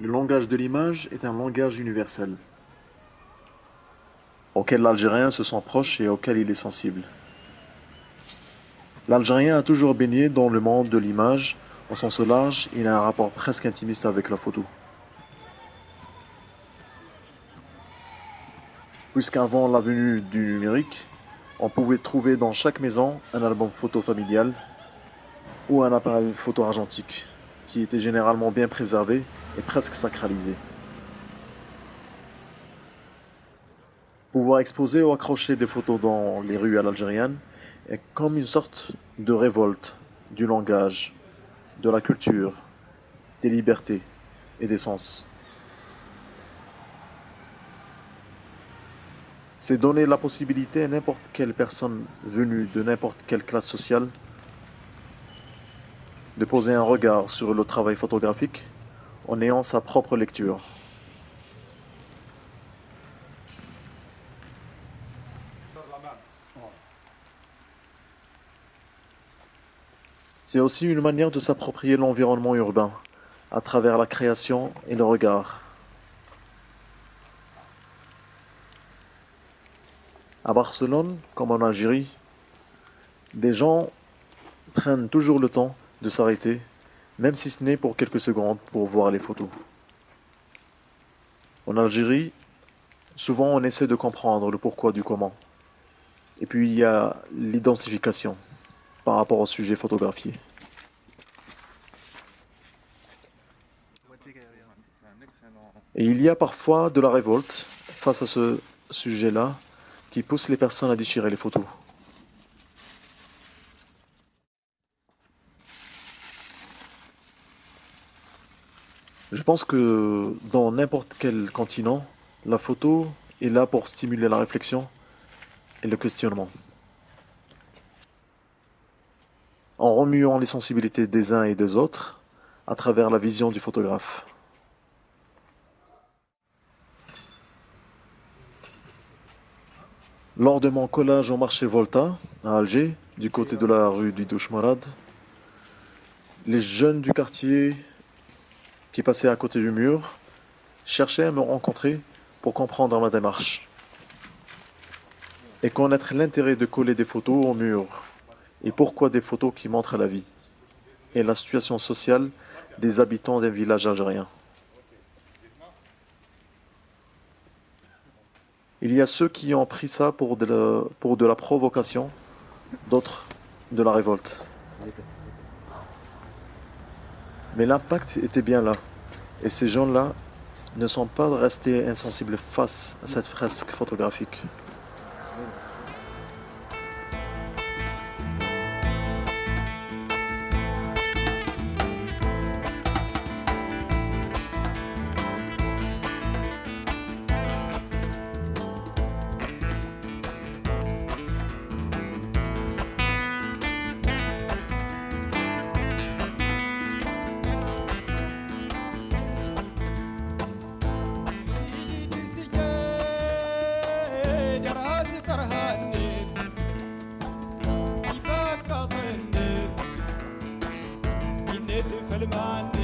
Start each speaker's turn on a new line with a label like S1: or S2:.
S1: Le langage de l'image est un langage universel, auquel l'Algérien se sent proche et auquel il est sensible. L'Algérien a toujours baigné dans le monde de l'image, au sens large, il a un rapport presque intimiste avec la photo. Puisqu'avant la venue du numérique, on pouvait trouver dans chaque maison un album photo familial ou un appareil photo argentique, qui était généralement bien préservé et presque sacralisé. Pouvoir exposer ou accrocher des photos dans les rues à l'algérienne est comme une sorte de révolte du langage, de la culture, des libertés et des sens. C'est donner la possibilité à n'importe quelle personne venue de n'importe quelle classe sociale de poser un regard sur le travail photographique en ayant sa propre lecture. C'est aussi une manière de s'approprier l'environnement urbain à travers la création et le regard. À Barcelone, comme en Algérie, des gens prennent toujours le temps de s'arrêter, même si ce n'est pour quelques secondes pour voir les photos. En Algérie, souvent on essaie de comprendre le pourquoi du comment. Et puis il y a l'identification par rapport au sujet photographié. Et il y a parfois de la révolte face à ce sujet-là qui pousse les personnes à déchirer les photos. Je pense que dans n'importe quel continent, la photo est là pour stimuler la réflexion et le questionnement. En remuant les sensibilités des uns et des autres à travers la vision du photographe. Lors de mon collage au marché Volta, à Alger, du côté de la rue du Douchmarad, les jeunes du quartier qui passait à côté du mur, cherchait à me rencontrer pour comprendre ma démarche et connaître l'intérêt de coller des photos au mur et pourquoi des photos qui montrent la vie et la situation sociale des habitants d'un village algérien. Il y a ceux qui ont pris ça pour de pour de la provocation, d'autres de la révolte. Mais l'impact était bien là. Et ces gens-là ne sont pas restés insensibles face à cette fresque photographique.
S2: Seligman.